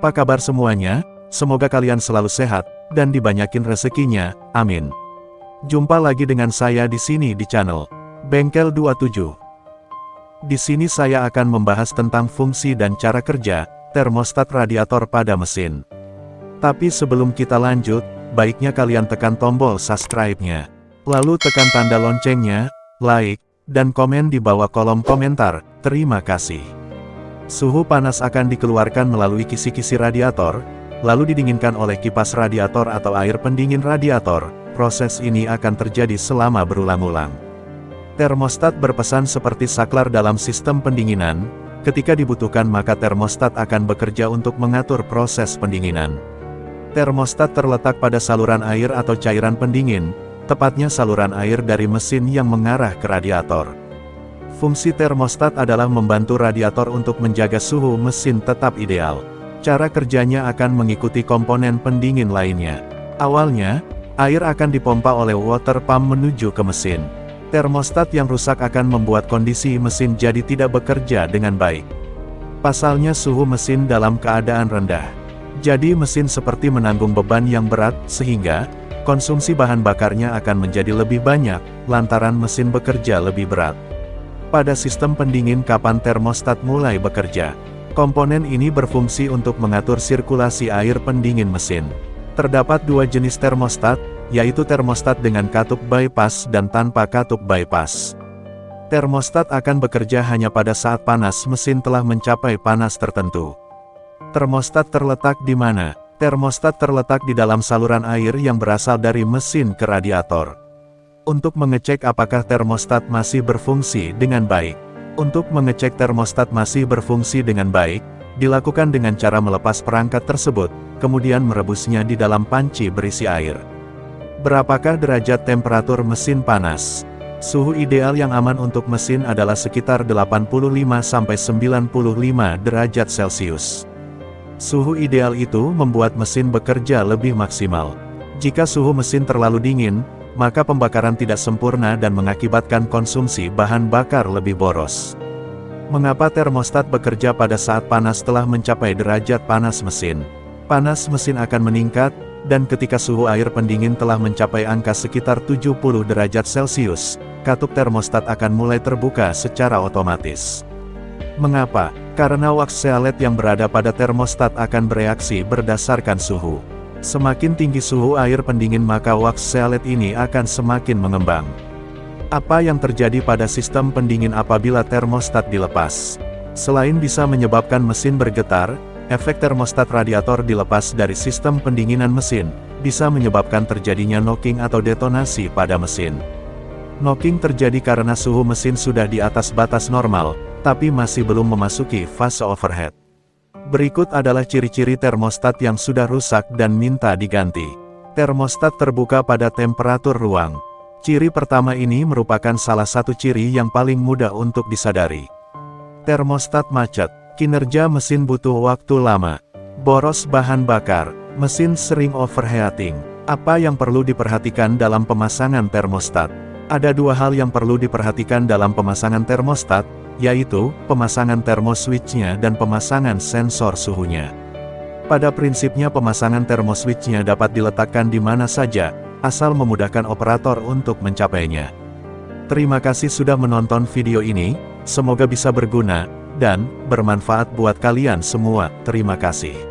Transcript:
Apa kabar semuanya? Semoga kalian selalu sehat, dan dibanyakin rezekinya, amin. Jumpa lagi dengan saya di sini di channel Bengkel 27. Di sini saya akan membahas tentang fungsi dan cara kerja termostat radiator pada mesin. Tapi sebelum kita lanjut, baiknya kalian tekan tombol subscribe-nya. Lalu tekan tanda loncengnya, like, dan komen di bawah kolom komentar. Terima kasih. Suhu panas akan dikeluarkan melalui kisi-kisi radiator, lalu didinginkan oleh kipas radiator atau air pendingin radiator. Proses ini akan terjadi selama berulang-ulang. Termostat berpesan seperti saklar dalam sistem pendinginan, ketika dibutuhkan maka termostat akan bekerja untuk mengatur proses pendinginan. Termostat terletak pada saluran air atau cairan pendingin, tepatnya saluran air dari mesin yang mengarah ke radiator. Fungsi termostat adalah membantu radiator untuk menjaga suhu mesin tetap ideal. Cara kerjanya akan mengikuti komponen pendingin lainnya. Awalnya, air akan dipompa oleh water pump menuju ke mesin. Termostat yang rusak akan membuat kondisi mesin jadi tidak bekerja dengan baik. Pasalnya suhu mesin dalam keadaan rendah. Jadi mesin seperti menanggung beban yang berat, sehingga, konsumsi bahan bakarnya akan menjadi lebih banyak, lantaran mesin bekerja lebih berat. Pada sistem pendingin kapan termostat mulai bekerja. Komponen ini berfungsi untuk mengatur sirkulasi air pendingin mesin. Terdapat dua jenis termostat, yaitu termostat dengan katup bypass dan tanpa katup bypass. Termostat akan bekerja hanya pada saat panas mesin telah mencapai panas tertentu. Termostat terletak di mana? Termostat terletak di dalam saluran air yang berasal dari mesin ke radiator untuk mengecek apakah termostat masih berfungsi dengan baik. Untuk mengecek termostat masih berfungsi dengan baik, dilakukan dengan cara melepas perangkat tersebut, kemudian merebusnya di dalam panci berisi air. Berapakah derajat temperatur mesin panas? Suhu ideal yang aman untuk mesin adalah sekitar 85-95 derajat Celcius. Suhu ideal itu membuat mesin bekerja lebih maksimal. Jika suhu mesin terlalu dingin, maka pembakaran tidak sempurna dan mengakibatkan konsumsi bahan bakar lebih boros. Mengapa termostat bekerja pada saat panas telah mencapai derajat panas mesin? Panas mesin akan meningkat, dan ketika suhu air pendingin telah mencapai angka sekitar 70 derajat Celcius, katup termostat akan mulai terbuka secara otomatis. Mengapa? Karena wax sealet yang berada pada termostat akan bereaksi berdasarkan suhu. Semakin tinggi suhu air pendingin maka wax sealet ini akan semakin mengembang. Apa yang terjadi pada sistem pendingin apabila termostat dilepas? Selain bisa menyebabkan mesin bergetar, efek termostat radiator dilepas dari sistem pendinginan mesin, bisa menyebabkan terjadinya knocking atau detonasi pada mesin. Knocking terjadi karena suhu mesin sudah di atas batas normal, tapi masih belum memasuki fase overhead. Berikut adalah ciri-ciri termostat yang sudah rusak dan minta diganti. Termostat terbuka pada temperatur ruang. Ciri pertama ini merupakan salah satu ciri yang paling mudah untuk disadari. Termostat macet, kinerja mesin butuh waktu lama. Boros bahan bakar, mesin sering overheating. Apa yang perlu diperhatikan dalam pemasangan termostat? Ada dua hal yang perlu diperhatikan dalam pemasangan termostat, yaitu, pemasangan termoswitch-nya dan pemasangan sensor suhunya. Pada prinsipnya pemasangan termoswitch-nya dapat diletakkan di mana saja, asal memudahkan operator untuk mencapainya. Terima kasih sudah menonton video ini, semoga bisa berguna, dan bermanfaat buat kalian semua. Terima kasih.